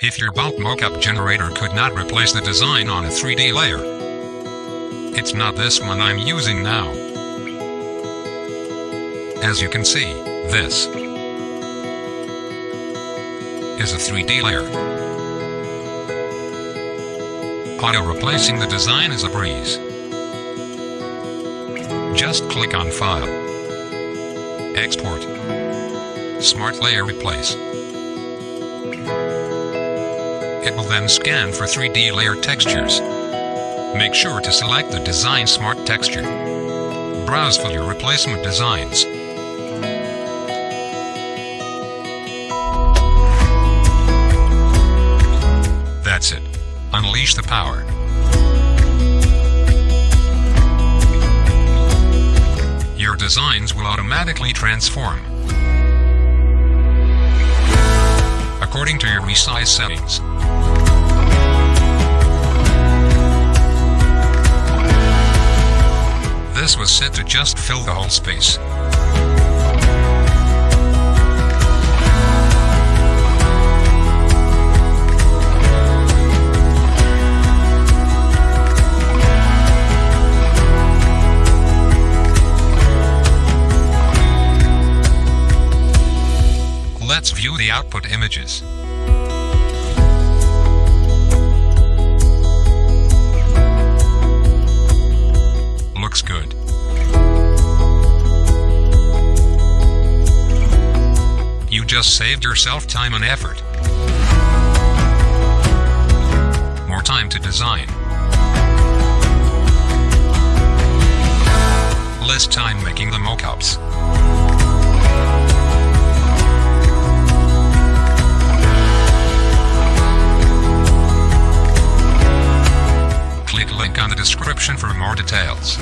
if your bulk mockup generator could not replace the design on a 3D layer. It's not this one I'm using now. As you can see, this is a 3D layer. Auto-replacing the design is a breeze. Just click on File, Export, Smart Layer Replace. It will then scan for 3D layer textures. Make sure to select the Design Smart texture. Browse for your replacement designs. That's it. Unleash the power. Your designs will automatically transform. According to your resize settings. This was set to just fill the whole space. Let's view the output images. Looks good. Just saved yourself time and effort. More time to design. Less time making the mockups. Click link on the description for more details.